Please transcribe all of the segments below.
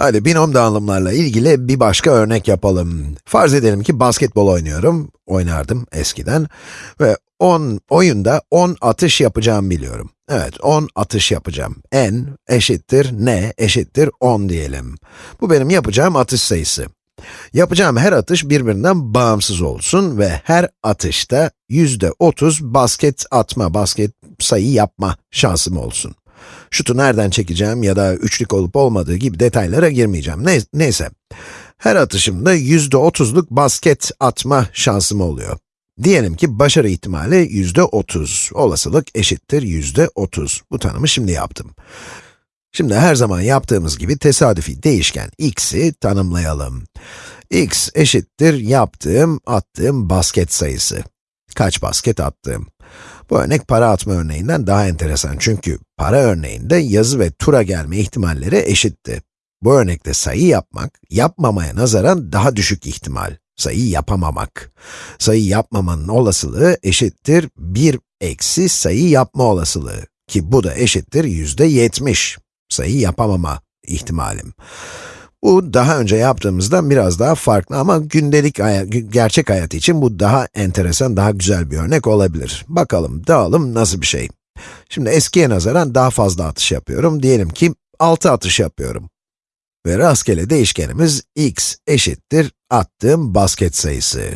Hadi binom dağılımlarla ilgili bir başka örnek yapalım. Farz edelim ki basketbol oynuyorum, oynardım eskiden ve 10 oyunda 10 atış yapacağım biliyorum. Evet, 10 atış yapacağım. n eşittir n eşittir 10 diyelim. Bu benim yapacağım atış sayısı. Yapacağım her atış birbirinden bağımsız olsun ve her atışta yüzde 30 basket atma, basket sayı yapma şansım olsun. Şutu nereden çekeceğim ya da üçlük olup olmadığı gibi detaylara girmeyeceğim. Ne, neyse, her atışımda yüzde 30'luk basket atma şansım oluyor. Diyelim ki başarı ihtimali yüzde 30, olasılık eşittir yüzde 30. Bu tanımı şimdi yaptım. Şimdi her zaman yaptığımız gibi tesadüfi değişken x'i tanımlayalım. x eşittir yaptığım, attığım basket sayısı. Kaç basket attığım. Bu örnek para atma örneğinden daha enteresan çünkü para örneğinde yazı ve tura gelme ihtimalleri eşitti. Bu örnekte sayı yapmak, yapmamaya nazaran daha düşük ihtimal. Sayı yapamamak. Sayı yapmamanın olasılığı eşittir 1 eksi sayı yapma olasılığı. Ki bu da eşittir yüzde 70. Sayı yapamama ihtimalim. Bu daha önce yaptığımızdan biraz daha farklı ama gündelik hayat, gerçek hayat için bu daha enteresan, daha güzel bir örnek olabilir. Bakalım dağılım nasıl bir şey? Şimdi eskiye nazaran daha fazla atış yapıyorum. Diyelim ki 6 atış yapıyorum. Ve rastgele değişkenimiz x eşittir attığım basket sayısı.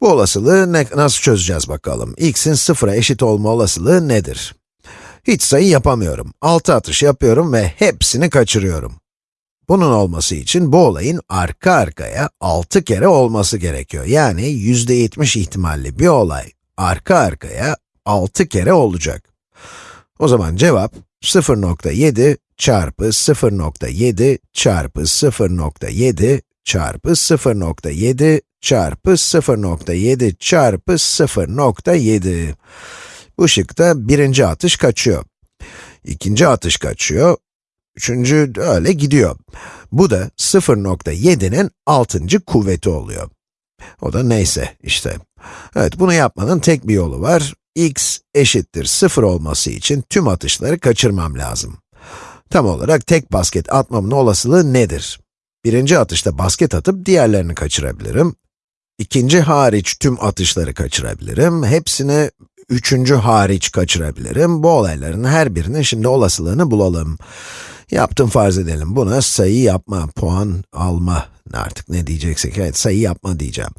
Bu olasılığı ne, nasıl çözeceğiz bakalım? x'in sıfıra eşit olma olasılığı nedir? Hiç sayı yapamıyorum. 6 atış yapıyorum ve hepsini kaçırıyorum. Bunun olması için bu olayın arka arkaya 6 kere olması gerekiyor. Yani %70 ihtimalli bir olay arka arkaya 6 kere olacak. O zaman cevap 0.7 çarpı 0.7 çarpı 0.7 çarpı 0.7 çarpı 0.7 çarpı 0.7. Bu şıkta birinci atış kaçıyor. İkinci atış kaçıyor. Üçüncü öyle gidiyor. Bu da 0.7'nin 6. kuvveti oluyor. O da neyse işte. Evet, bunu yapmanın tek bir yolu var. x eşittir 0 olması için tüm atışları kaçırmam lazım. Tam olarak tek basket atmamın olasılığı nedir? Birinci atışta basket atıp diğerlerini kaçırabilirim. İkinci hariç tüm atışları kaçırabilirim. Hepsini üçüncü hariç kaçırabilirim. Bu olayların her birinin şimdi olasılığını bulalım. Yaptım farz edelim. Buna sayı yapma, puan alma artık ne diyeceksek, evet sayı yapma diyeceğim.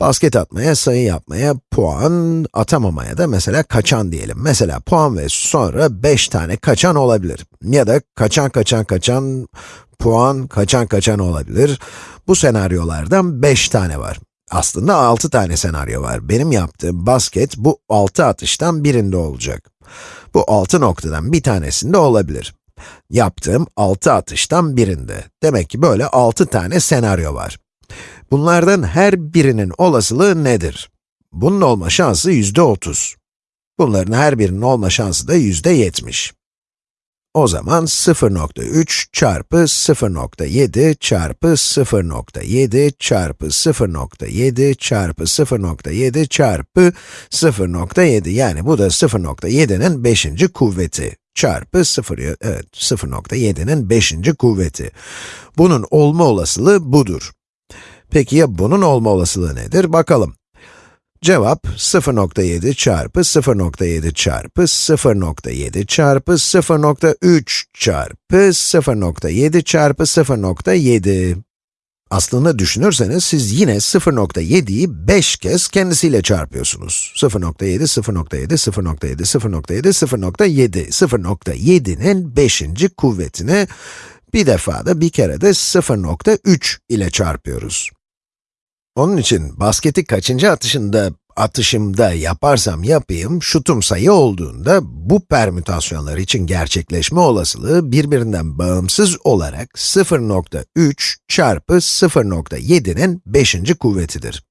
Basket atmaya, sayı yapmaya, puan atamamaya da mesela kaçan diyelim. Mesela puan ve sonra 5 tane kaçan olabilir. Ya da kaçan kaçan kaçan, puan kaçan kaçan olabilir. Bu senaryolardan 5 tane var. Aslında 6 tane senaryo var. Benim yaptığım basket bu 6 atıştan birinde olacak. Bu 6 noktadan bir tanesinde olabilir. Yaptığım 6 atıştan birinde. Demek ki böyle 6 tane senaryo var. Bunlardan her birinin olasılığı nedir? Bunun olma şansı yüzde 30. Bunların her birinin olma şansı da yüzde 70. O zaman 0.3 çarpı 0.7 çarpı 0.7 çarpı 0.7 çarpı 0.7 çarpı 0.7 yani bu da 0.7'nin 5. kuvveti çarpı 0, evet 0.7'nin 5. kuvveti. Bunun olma olasılığı budur. Peki ya bunun olma olasılığı nedir? Bakalım. Cevap 0.7 çarpı 0.7 çarpı 0.7 çarpı 0.3 çarpı 0.7 çarpı 0.7. Aslında düşünürseniz siz yine 0.7'yi 5 kez kendisiyle çarpıyorsunuz. 0.7, 0.7, 0.7, 0.7, 0.7. 0.7'nin 5. kuvvetini bir defa da bir kere de 0.3 ile çarpıyoruz. Onun için basketi kaçıncı atışında, atışımda yaparsam yapayım, şutum sayı olduğunda bu permütasyonlar için gerçekleşme olasılığı birbirinden bağımsız olarak 0.3 çarpı 0.7'nin 5. kuvvetidir.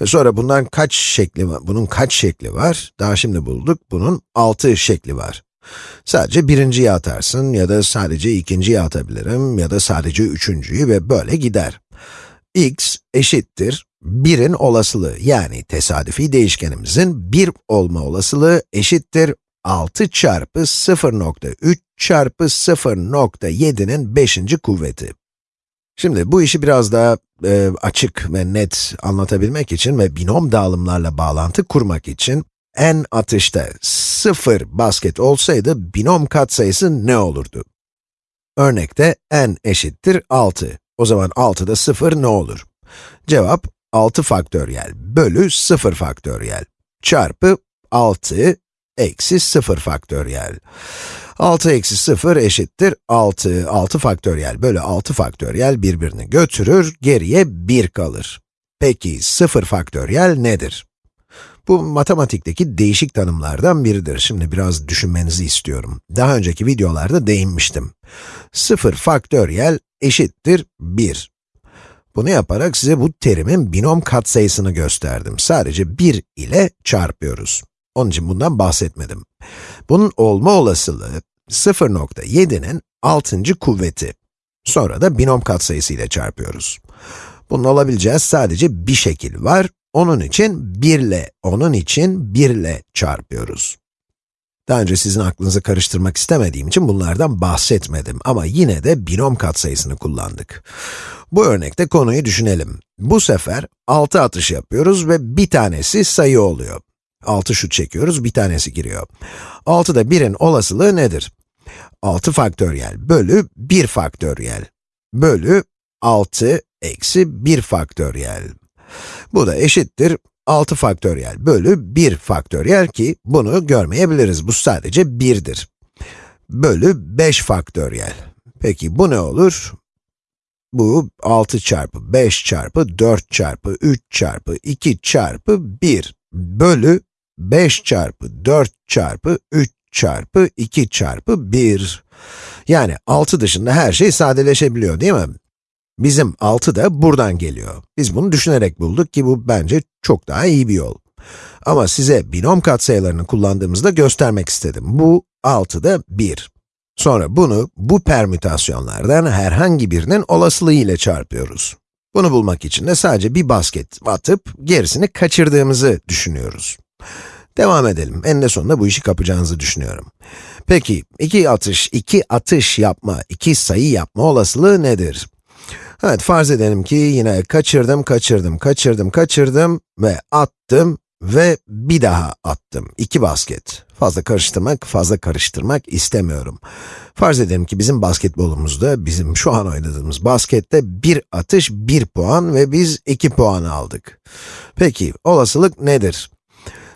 Ve sonra bundan kaç şekli var? Bunun kaç şekli var? Daha şimdi bulduk. Bunun 6 şekli var. Sadece birinciyi atarsın ya da sadece ikinciyi atabilirim ya da sadece üçüncüyü ve böyle gider x eşittir 1'in olasılığı yani tesadüfi değişkenimizin 1 olma olasılığı eşittir 6 çarpı 0.3 çarpı 0.7'nin 5. kuvveti. Şimdi bu işi biraz daha e, açık ve net anlatabilmek için ve binom dağılımlarla bağlantı kurmak için n atışta 0 basket olsaydı binom katsayısı ne olurdu? Örnekte n eşittir 6. O zaman 6'da 0 ne olur? Cevap 6 faktöriyel bölü 0 faktöriyel çarpı 6 eksi 0 faktöriyel. 6 eksi 0 eşittir 6. 6 faktöriyel bölü 6 faktöriyel birbirini götürür, geriye 1 kalır. Peki 0 faktöriyel nedir? Bu matematikteki değişik tanımlardan biridir. Şimdi biraz düşünmenizi istiyorum. Daha önceki videolarda değinmiştim. 0 faktöriyel eşittir 1. Bunu yaparak size bu terimin binom katsayısını gösterdim. Sadece 1 ile çarpıyoruz. Onun için bundan bahsetmedim. Bunun olma olasılığı 0.7'nin 6. kuvveti. Sonra da binom katsayısı ile çarpıyoruz. Bunun olabileceği sadece bir şekil var. Onun için 1 ile, onun için 1 ile çarpıyoruz. Daha önce sizin aklınızı karıştırmak istemediğim için bunlardan bahsetmedim ama yine de binom katsayısını kullandık. Bu örnekte konuyu düşünelim. Bu sefer 6 atış yapıyoruz ve bir tanesi sayı oluyor. 6 şut çekiyoruz, bir tanesi giriyor. 6'da 1'in olasılığı nedir? 6 faktöriyel bölü 1 faktöriyel bölü 6 eksi 1 faktöriyel. Bu da eşittir 6 faktöriyel bölü 1 faktöriyel ki bunu görmeyebiliriz. Bu sadece 1'dir. Bölü 5 faktöriyel. Peki bu ne olur? Bu 6 çarpı 5 çarpı 4 çarpı 3 çarpı 2 çarpı 1 bölü 5 çarpı 4 çarpı 3 çarpı 2 çarpı 1. Yani 6 dışında her şey sadeleşebiliyor değil mi? Bizim 6 da buradan geliyor. Biz bunu düşünerek bulduk ki bu bence çok daha iyi bir yol. Ama size binom katsayılarını kullandığımızda göstermek istedim. Bu 6'da 1. Sonra bunu bu permütasyonlardan herhangi birinin olasılığı ile çarpıyoruz. Bunu bulmak için de sadece bir basket atıp gerisini kaçırdığımızı düşünüyoruz. Devam edelim. Eninde sonunda bu işi kapacağınızı düşünüyorum. Peki, iki atış, iki atış yapma, iki sayı yapma olasılığı nedir? Evet, farz edelim ki yine kaçırdım, kaçırdım, kaçırdım, kaçırdım ve attım ve bir daha attım. İki basket. Fazla karıştırmak, fazla karıştırmak istemiyorum. Farz edelim ki bizim basketbolumuzda, bizim şu an oynadığımız baskette bir atış, bir puan ve biz iki puan aldık. Peki, olasılık nedir?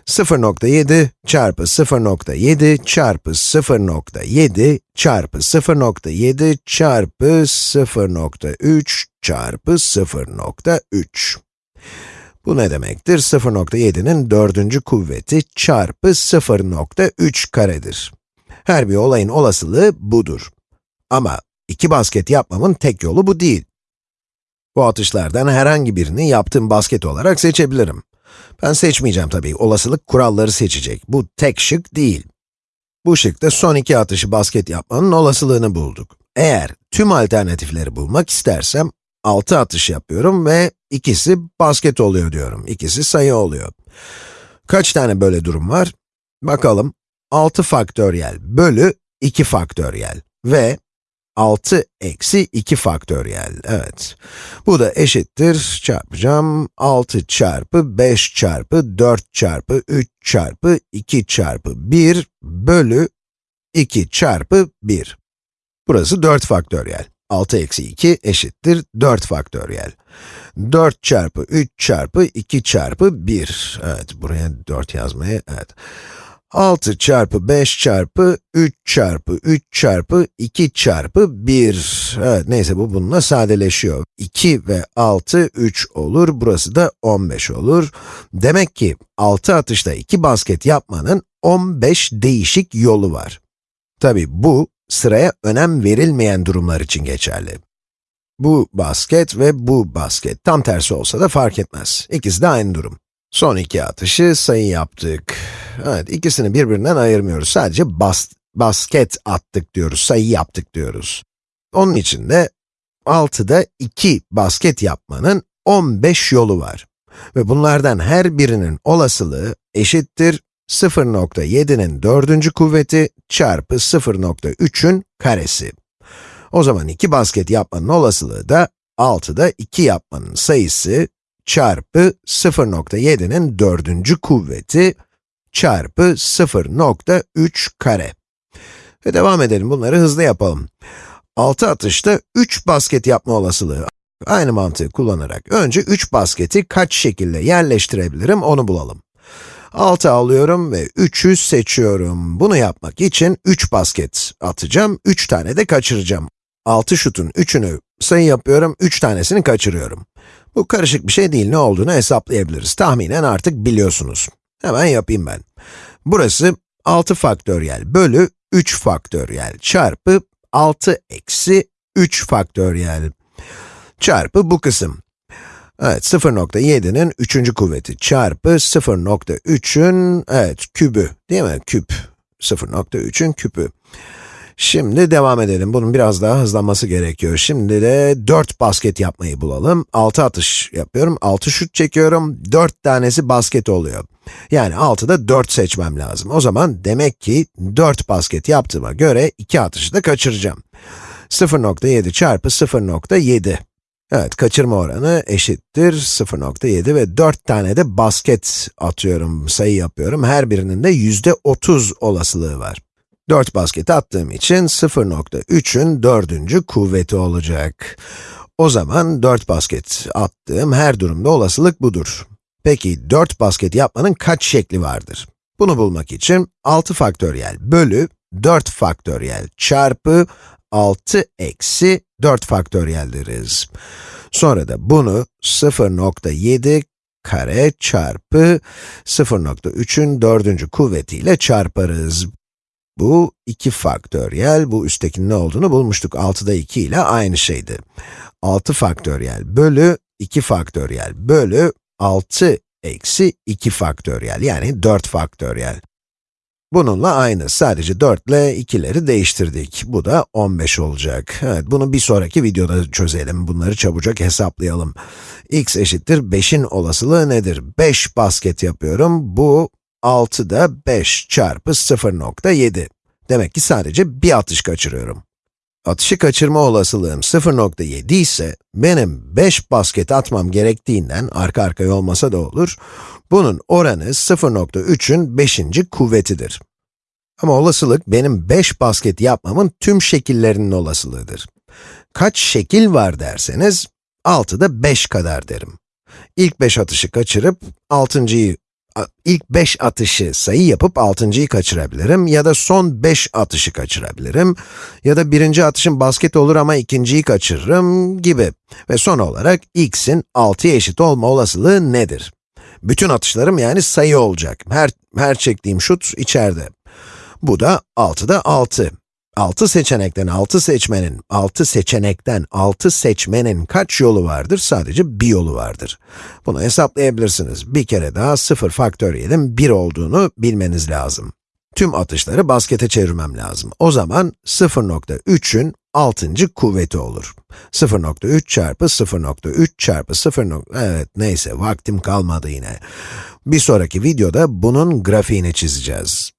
0.7 çarpı 0.7 çarpı 0.7 çarpı 0.7 çarpı 0.3 çarpı 0.3. Bu ne demektir? 0.7'nin dördüncü kuvveti çarpı 0.3 karedir. Her bir olayın olasılığı budur. Ama iki basket yapmamın tek yolu bu değil. Bu atışlardan herhangi birini yaptığım basket olarak seçebilirim. Ben seçmeyeceğim tabii, olasılık kuralları seçecek. Bu tek şık değil. Bu şıkta son iki atışı basket yapmanın olasılığını bulduk. Eğer tüm alternatifleri bulmak istersem, 6 atış yapıyorum ve ikisi basket oluyor diyorum. İkisi sayı oluyor. Kaç tane böyle durum var? Bakalım. 6 faktöriyel bölü 2 faktöriyel ve 6 eksi 2 faktöriyel, evet. Bu da eşittir, çarpacağım, 6 çarpı 5 çarpı 4 çarpı 3 çarpı 2 çarpı 1 bölü 2 çarpı 1. Burası 4 faktöriyel. 6 eksi 2 eşittir 4 faktöriyel. 4 çarpı 3 çarpı 2 çarpı 1. Evet, buraya 4 yazmaya, evet. 6 çarpı 5 çarpı 3 çarpı 3 çarpı 2 çarpı 1. Evet, neyse bu bununla sadeleşiyor. 2 ve 6, 3 olur. Burası da 15 olur. Demek ki 6 atışta 2 basket yapmanın 15 değişik yolu var. Tabi bu, sıraya önem verilmeyen durumlar için geçerli. Bu basket ve bu basket. Tam tersi olsa da fark etmez. İkisi de aynı durum. Son iki atışı sayı yaptık. Evet, ikisini birbirinden ayırmıyoruz. Sadece bas, basket attık diyoruz, sayı yaptık diyoruz. Onun için de 6'da 2 basket yapmanın 15 yolu var. Ve bunlardan her birinin olasılığı eşittir 0.7'nin dördüncü kuvveti çarpı 0.3'ün karesi. O zaman iki basket yapmanın olasılığı da 6'da 2 yapmanın sayısı çarpı 0.7'nin dördüncü kuvveti çarpı 0.3 kare. Ve devam edelim, bunları hızlı yapalım. 6 atışta 3 basket yapma olasılığı. Aynı mantığı kullanarak önce 3 basketi kaç şekilde yerleştirebilirim onu bulalım. 6 alıyorum ve 3'ü seçiyorum. Bunu yapmak için 3 basket atacağım, 3 tane de kaçıracağım. 6 şutun 3'ünü sayı yapıyorum, 3 tanesini kaçırıyorum. Bu karışık bir şey değil, ne olduğunu hesaplayabiliriz. Tahminen artık biliyorsunuz. Hemen yapayım ben. Burası 6 faktöriyel bölü 3 faktöriyel çarpı 6 eksi 3 faktöriyel çarpı bu kısım. Evet, 0.7'nin 3. kuvveti çarpı 0.3'ün, evet, kübü, değil mi? Küp. 0.3'ün küpü. Şimdi devam edelim. Bunun biraz daha hızlanması gerekiyor. Şimdi de 4 basket yapmayı bulalım. 6 atış yapıyorum, 6 şut çekiyorum, 4 tanesi basket oluyor. Yani 6'da 4 seçmem lazım. O zaman demek ki 4 basket yaptığıma göre 2 atışı da kaçıracağım. 0.7 çarpı 0.7. Evet, kaçırma oranı eşittir 0.7 ve 4 tane de basket atıyorum, sayı yapıyorum. Her birinin de yüzde 30 olasılığı var. 4 basket attığım için 0.3'ün dördüncü kuvveti olacak. O zaman 4 basket attığım her durumda olasılık budur. Peki 4 basket yapmanın kaç şekli vardır? Bunu bulmak için 6 faktöriyel bölü 4 faktöriyel çarpı 6 eksi 4 faktöriyel deriz. Sonra da bunu 0.7 kare çarpı 0.3'ün dördüncü kuvvetiyle çarparız. Bu 2 faktöriyel, bu üsttekinin ne olduğunu bulmuştuk. 6'da 2 ile aynı şeydi. 6 faktöriyel bölü 2 faktöriyel bölü 6 eksi 2 faktöriyel, yani 4 faktöriyel. Bununla aynı, sadece 4 ile 2'leri değiştirdik. Bu da 15 olacak. Evet, bunu bir sonraki videoda çözelim. Bunları çabucak hesaplayalım. x eşittir 5'in olasılığı nedir? 5 basket yapıyorum. Bu 6'da 5 çarpı 0.7. Demek ki sadece bir atış kaçırıyorum. Atışı kaçırma olasılığım 0.7 ise, benim 5 basket atmam gerektiğinden, arka arkaya olmasa da olur, bunun oranı 0.3'ün 5. kuvvetidir. Ama olasılık, benim 5 basket yapmamın tüm şekillerinin olasılığıdır. Kaç şekil var derseniz, 6'da 5 kadar derim. İlk 5 atışı kaçırıp, 6.yı ilk 5 atışı sayı yapıp 6.yı kaçırabilirim ya da son 5 atışı kaçırabilirim ya da birinci atışım basket olur ama ikinciyi kaçırırım gibi. Ve son olarak x'in 6'ya eşit olma olasılığı nedir? Bütün atışlarım yani sayı olacak. Her, her çektiğim şut içeride. Bu da 6'da 6. 6 seçenekten 6 seçmenin, 6 seçenekten 6 seçmenin kaç yolu vardır? Sadece bir yolu vardır. Bunu hesaplayabilirsiniz. Bir kere daha 0 faktöriyelin 1 olduğunu bilmeniz lazım. Tüm atışları baskete çevirmem lazım. O zaman 0.3'ün 6. kuvveti olur. 0.3 çarpı 0.3 çarpı 0. Evet, neyse, vaktim kalmadı yine. Bir sonraki videoda bunun grafiğini çizeceğiz.